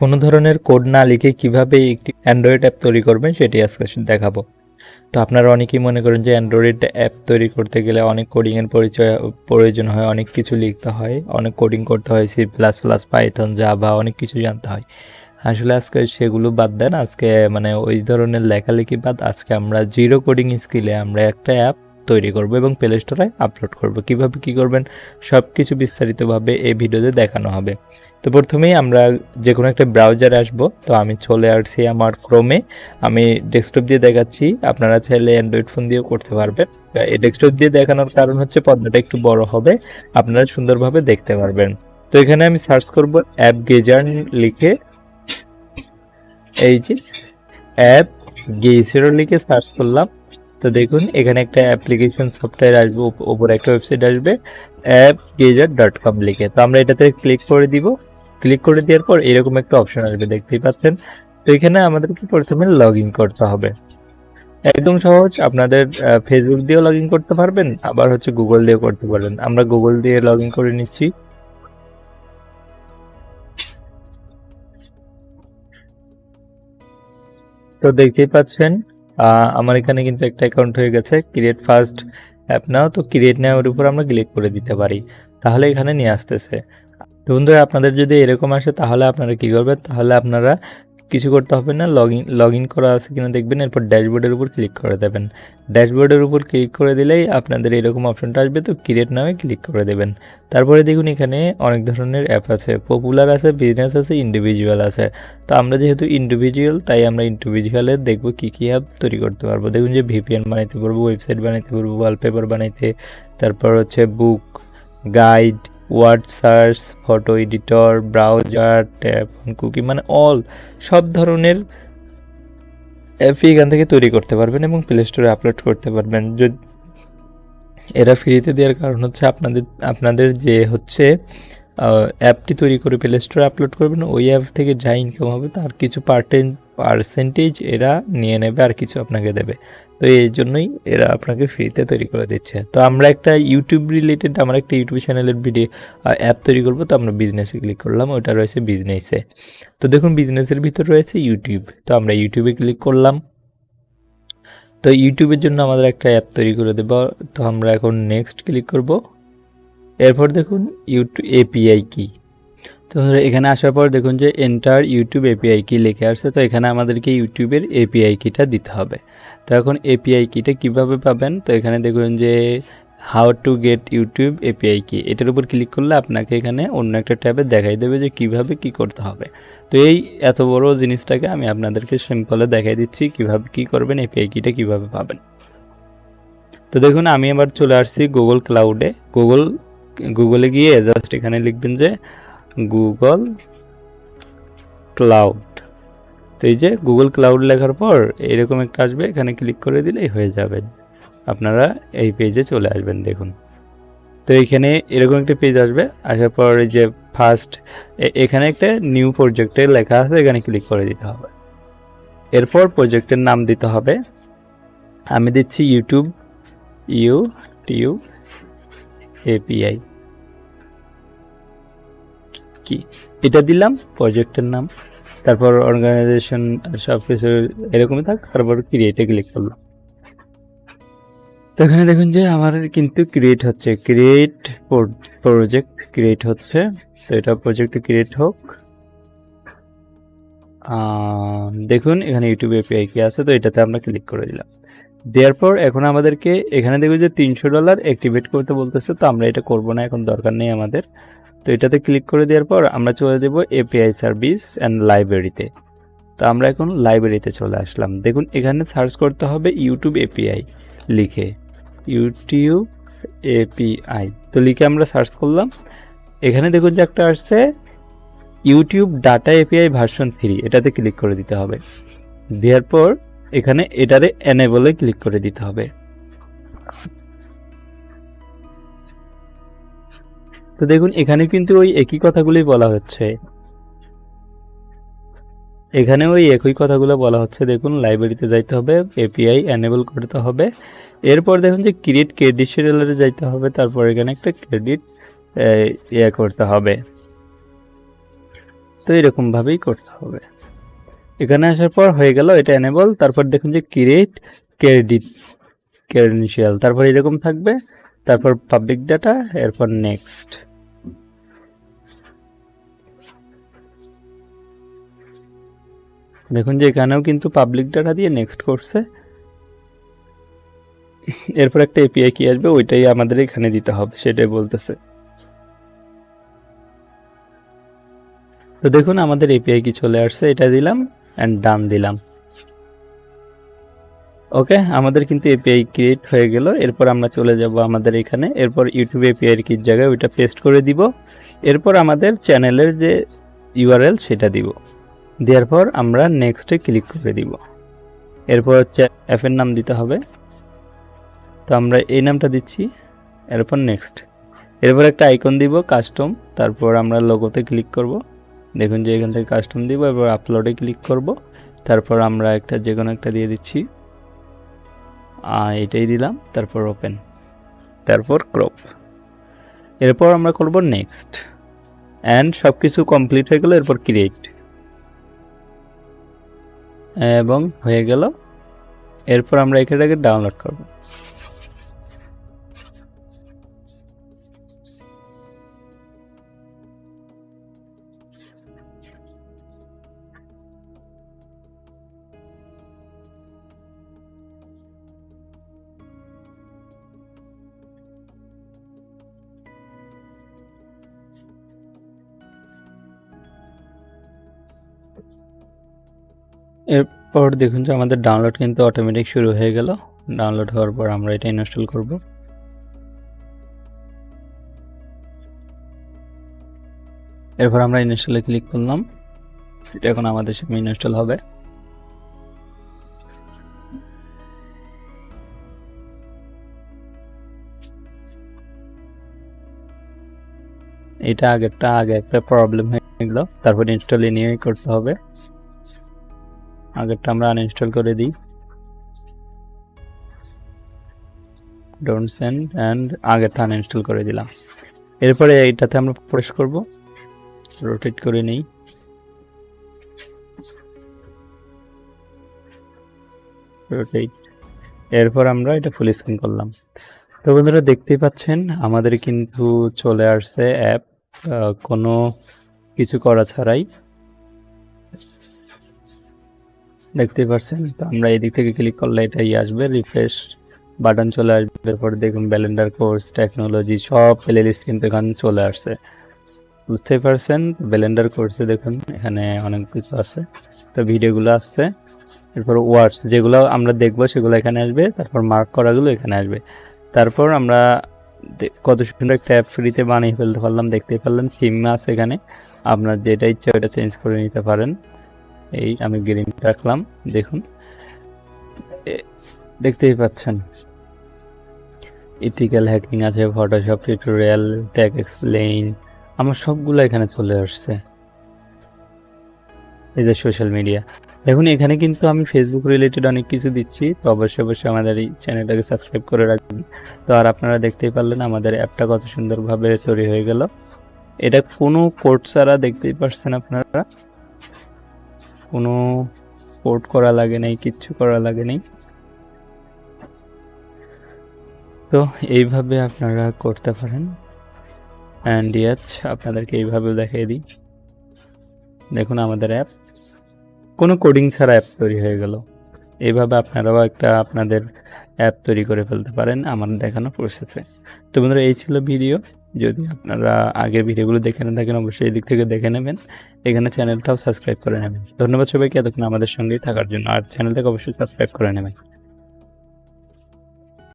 কোনো ধরনের কোড না লিখে কীভাবে একটি অ্যান্ড্রয়েড অ্যাপ তৈরি করবেন সেটি আজকে দেখাবো। তো আপনারা অনেকেই মনে করেন যে অ্যান্ড্রয়েড অ্যাপ তৈরি করতে গেলে অনেক কোডিংয়ের পরিচয়, প্রয়োজন হয়, অনেক কিছু লিখতে হয়, অনেক কোডিং করতে হয় C plus plus Python Java অনেক কিছু জানতে হয়। আসলে আজকে সেগুলো বাদ দেন, আজকে মানে ওই ধরনের লেখালেখি বাদ, আজকে আমরা জিরো কোডিং স্কিলে আমরা একটা অ্যাপ তৈরি করব এবং প্লে স্টোরে আপলোড করব। কীভাবে কি করবেন? সব কিছু বিস্তারিতভাবে এই ভিডিওতে দেখানো হবে। তো প্রথমেই আমরা যে কোনো একটা ব্রাউজারে আসব। তো আমি চলে আসছি আমার ক্রোমে আমি ডেস্কটপ দিয়ে দেখাচ্ছি। আপনারা চাইলে অ্যান্ড্রয়েড ফোন দিয়েও করতে পারবেন। এই ডেস্কটপ দিয়ে দেখানোর কারণ হচ্ছে পর্দাটা একটু বড় হবে। আপনারা সুন্দরভাবে দেখতে পারবেন। তো এখানে আমি সার্চ করব অ্যাপ গেজার লিখে। এই যে অ্যাপ গেজার লিখে সার্চ করলাম। তো দেখুন, এখানে একটা অ্যাপ্লিকেশন সফটওয়্যার আসবে ওপরে একটা ওয়েবসাইট আসবে অ্যাপ গেজার ডট কম লিখে। তো আমরা এটাতে ক্লিক করে দিব। ক্লিক করে দেওয়ার পর এরকম একটা অপশন আসবে, দেখতেই পাচ্ছেন। তো এখানে আমাদেরকে প্রথমে লগ করতে হবে। একদম সহজ, আপনাদের ফেসবুক দিয়েও লগ করতে পারবেন, আবার হচ্ছে গুগল দিয়েও করতে পারবেন। আমরা গুগল দিয়ে লগ করে নিচ্ছি। তো দেখতেই পাচ্ছেন আমার এখানে কিন্তু একটা অ্যাকাউন্ট হয়ে গেছে ক্রিয়েট ফার্স্ট অ্যাপ নাও। তো ক্রিয়েট নেওয়ার উপর আমরা ক্লিক করে দিতে পারি। তাহলে এখানে নিয়ে আসতেছে। তো বন্ধুরা, আপনাদের যদি এরকম আসে, তাহলে আপনারা কি করবেন? তাহলে আপনারা কিছু করতে হবে না লগ ইন লগ ইন করা আছে কিনা দেখবেন, এরপর ড্যাশবোর্ডের উপর ক্লিক করে দেবেন। ড্যাশবোর্ডের উপর ক্লিক করে দিলেই আপনাদের এরকম অপশনটা আসবে, তো ক্রিয়েট নামে ক্লিক করে দেবেন। তারপরে দেখুন এখানে অনেক ধরনের অ্যাপ আছে পপুলার আছে বিজনেস আছে ইন্ডিভিজুয়াল আছে। তো আমরা যেহেতু ইন্ডিভিজুয়াল তাই আমরা ইন্ডিভিজুয়ালের দেখব কী কী অ্যাপ তৈরি করতে পারব। দেখুন যে ভিপিএন বানাইতে পারব ওয়েবসাইট বানাইতে পারব ওয়ালপেপার বানাইতে, তারপর হচ্ছে book guide word search, photo editor, browser, tab, cookie মানে অল সব ধরনের অ্যাপই এখান থেকে তৈরি করতে পারবেন এবং প্লে স্টোরে আপলোড করতে পারবেন। যদি, এরা ফ্রিতে দেওয়ার কারণ হচ্ছে আপনাদের আপনাদের যে হচ্ছে অ্যাপটি তৈরি করে প্লে স্টোরে আপলোড করবেন, ওই অ্যাপ থেকে যা ইনকাম হবে তার কিছু পার্টেন পার্সেন্টেজ এরা নিয়ে নেবে আর কিছু আপনাকে দেবে। তো এই জন্যই এরা আপনাকে ফ্রিতে তৈরি করে দিচ্ছে। তো আমরা একটা ইউটিউব রিলেটেড আমার একটা ইউটিউব চ্যানেলের ভিডিও অ্যাপ তৈরি করব। তো আমরা বিজনেসে ক্লিক করলাম, ওটা রয়েছে বিজনেসে তো দেখুন বিজনেসের ভিতর রয়েছে ইউটিউব তো আমরা ইউটিউবে ক্লিক করলাম। তো ইউটিউবের জন্য আমাদের একটা অ্যাপ তৈরি করে দেব। তো আমরা এখন নেক্সট ক্লিক করব। এরপর দেখুন ইউটিউব এপিআই কি? তো এখানে আসার পর দেখুন যে এন্টার ইউটিউব এপিআই কি লিখে আসছে তো এখানে আমাদেরকে ইউটিউবের এপিআই কিটা দিতে হবে। তো এখন এপিআই কিটা কীভাবে পাবেন? তো এখানে দেখুন যে how to get YouTube API কি এটার উপর ক্লিক করলে আপনাকে এখানে অন্য একটা ট্যাবে দেখাই দেবে যে কীভাবে কি করতে হবে। তো এই এত বড় জিনিসটাকে আমি আপনাদেরকে সিম্পলে দেখাই দিচ্ছি, কীভাবে কি করবেন এপিআই কিটা কীভাবে পাবেন। তো দেখুন আমি এবার চলে আসছি গুগল ক্লাউডে গুগল গুগলে গিয়ে জাস্ট এখানে লিখবেন যে গুগল ক্লাউড তো এই যে গুগল ক্লাউড লেখার পর এরকম একটা আসবে, এখানে ক্লিক করে দিলেই হয়ে যাবে। আপনারা এই পেজে চলে আসবেন, দেখুন। তো এখানে এরকম একটা পেজ আসবে, আসার পর যে ফার্স্ট এখানে একটা নিউ প্রজেক্টের লেখা আছে, এখানে ক্লিক করে দিতে হবে। এরপর প্রজেক্টের নাম দিতে হবে। আমি দিচ্ছি ইউটিউব ইউ টিউ এপিআই কি? এটা দিলাম প্রজেক্টের নাম, তারপর অর্গানাইজেশন সব কিছু এরকমই থাক তারপর ক্রিয়েটে ক্লিক করলাম। তো এখানে দেখুন যে আমার কিন্তু ক্রিয়েট হচ্ছে ক্রিয়েট প্রজেক্ট ক্রিয়েট হচ্ছে। তো এটা প্রজেক্ট ক্রিয়েট হোক। দেখুন, এখানে ইউটিউব এপিআই কি আছে, তো এটাতে আমরা ক্লিক করে দিলাম। দেওয়ার পর এখন আমাদেরকে, এখানে দেখুন যে তিনশো ডলার অ্যাক্টিভেট করতে বলতেছে, তো আমরা এটা করব না, এখন দরকার নেই আমাদের। তো এটাতে ক্লিক করে দেওয়ার পর আমরা চলে দেব এপিআই সার্ভিস অ্যান্ড লাইব্রেরিতে তো আমরা এখন লাইব্রেরিতে চলে আসলাম। দেখুন, এখানে সার্চ করতে হবে ইউটিউব এপিআই লিখে। ইউটিউব এপিআই তো লিখে আমরা সার্চ করলাম। এখানে দেখুন যে একটা আসছে YouTube data API version three এটাতে ক্লিক করে দিতে হবে। দেওয়ার পর এখানে এটারে এনেবলে ক্লিক করে দিতে হবে। তো দেখুন, এখানে কিন্তু ওই একই কথাগুলোই বলা হচ্ছে। এখানে ওই একই কথাগুলো বলা হচ্ছে। দেখুন লাইব্রেরিতে যাইতে হবে এপিআই এনেবল করতে হবে। এরপর দেখুন যে ক্রিয়েট ক্রেডিট শিডিউলারে যাইতে হবে, তারপর এখানে একটা ক্রেডিট ইয়ে করতে হবে। তো এরকমভাবেই করতে হবে। এখানে আসার পর হয়ে গেল, এটা এনেবল তারপর দেখুন যে ক্রিয়েট ক্রেডিট ক্রেডেনশিয়াল তারপর এরকম থাকবে। তারপর পাবলিক ডাটা এরপর নেক্সট দেখুন যে এখানেও কিন্তু পাবলিক ডাটা দিয়ে নেক্সট করছে। এরপর একটা এপিআই কি আসবে, ওইটাই আমাদের এখানে দিতে হবে, সেটাই বলতেছে। তো দেখুন আমাদের এপিআই কি চলে আসছে, এটা দিলাম অ্যান্ড ডান দিলাম। ওকে আমাদের কিন্তু এপিআই ক্রিয়েট হয়ে গেল। এরপর আমরা চলে যাব আমাদের এখানে। এরপর ইউটিউব এপিআই কির জায়গায়, ওইটা পেস্ট করে দিব। এরপর আমাদের চ্যানেলের যে ইউআরএল সেটা দিব। দেওয়ার পর আমরা নেক্সটে ক্লিক করে দিব। এরপর হচ্ছে অ্যাপের নাম দিতে হবে। তো আমরা এই নামটা দিচ্ছি। এরপর নেক্সট এরপর একটা আইকন দিব কাস্টম তারপর আমরা লোগোতে ক্লিক করব। দেখুন যে এখান থেকে কাস্টম দিব এরপর আপলোডে ক্লিক করব। তারপর আমরা একটা যে কোনো একটা দিয়ে দিচ্ছি। এটাই দিলাম, তারপর ওপেন তারপর ক্রপ এরপর আমরা করব নেক্সট অ্যান্ড সব কিছু কমপ্লিট হয়ে গেল, এরপর ক্রিয়েট এবং হয়ে গেল, এরপর আমরা এখানটাকে ডাউনলোড করব। এরপর দেখুন যে আমাদের ডাউনলোড কিন্তু অটোমেটিক শুরু হয়ে গেল। ডাউনলোড হওয়ার পর আমরা এটা ইনস্টল করব। এরপর আমরা ইনস্টলে ক্লিক করলাম। এটা এখন আমাদের সামনে ইনস্টল হবে। এটা আগেরটা আগে একটা প্রবলেম হয়ে গেল। তারপর ইনস্টল নিয়ে করতে হবে। আগেরটা আমরা আনইনস্টল করে দিই। ডোন্ট সেন্ড অ্যান্ড আগেরটা আনইনস্টল করে দিলাম। এরপরে এইটাতে আমরা প্রবেশ করব। রোটেট করে নেই। রোটেট এরপর আমরা এটা ফুল স্ক্রিন করলাম। তো বন্ধুরা দেখতেই পাচ্ছেন, আমাদের কিন্তু চলে আসছে অ্যাপ কোনো কিছু করা ছাড়াই। দেখতেই পাচ্ছেন তো আমরা এদিক থেকে ক্লিক করলে এটাই আসবে রিফ্রেশ বাটন চলে আসবে, এরপর দেখুন ব্যালেন্ডার কোর্স টেকনোলজি সব প্লে লিস্ট কিন্তু এখানে চলে আসছে। বুঝতেই পারছেন? ব্যালেন্ডার কোর্সে দেখুন, এখানে অনেক কিছু আছে। তো ভিডিওগুলো আসছে, এরপর ওয়ার্ডস যেগুলো আমরা দেখব সেগুলো এখানে আসবে, তারপর মার্ক করাগুলো এখানে আসবে। তারপর আমরা কত সুন্দর একটা ফ্রিতে বানিয়ে ফেলতে পারলাম, দেখতেই পারলাম থিম আছে এখানে। আপনার যেটা ইচ্ছা ওটা চেঞ্জ করে নিতে পারেন। এই আমি গ্রিন রাখলাম, দেখুন। দেখতেই পাচ্ছেন। ইথিক্যাল হ্যাকিং আছে ফটোশপ টিউটোরিয়াল ট্যাগ এক্সপ্লেইন আমার সবগুলো এখানে চলে আসছে। এই যে সোশ্যাল মিডিয়া দেখুন, এখানে কিন্তু আমি ফেসবুক রিলেটেড অনেক কিছু দিচ্ছি, তো অবশ্যই অবশ্যই আমাদের এই চ্যানেলটাকে সাবস্ক্রাইব করে রাখবেন। তো আর আপনারা দেখতেই পারলেন, আমাদের অ্যাপটা কত সুন্দরভাবে তৈরি হয়ে গেল। এটা কোনো কোড ছাড়া দেখতেই পারছেন আপনারা। কোনো পোর্ট করা লাগে নাই, কিচ্ছু করা লাগে নাই। তো এইভাবে আপনারা করতে পারেন। অ্যান্ড ইয়াচ আপনাদেরকে এইভাবে দেখিয়ে দিই। দেখুন আমাদের অ্যাপ কোনো কোডিং ছাড়া অ্যাপ তৈরি হয়ে গেল। এইভাবে আপনারাও একটা আপনাদের অ্যাপ তৈরি করে ফেলতে পারেন আমার দেখানো প্রসেসে তো বন্ধুরা, এই ছিল ভিডিও যদি আপনারা আগের ভিডিওগুলো দেখে না থাকেন, অবশ্যই এদিক দিক থেকে দেখে নেবেন। এখানে চ্যানেলটাও সাবস্ক্রাইব করে নেবেন। ধন্যবাদ সবাইকে এতক্ষণ আমাদের সঙ্গেই থাকার জন্য। আর চ্যানেলটাকে অবশ্যই সাবস্ক্রাইব করে নেবেন।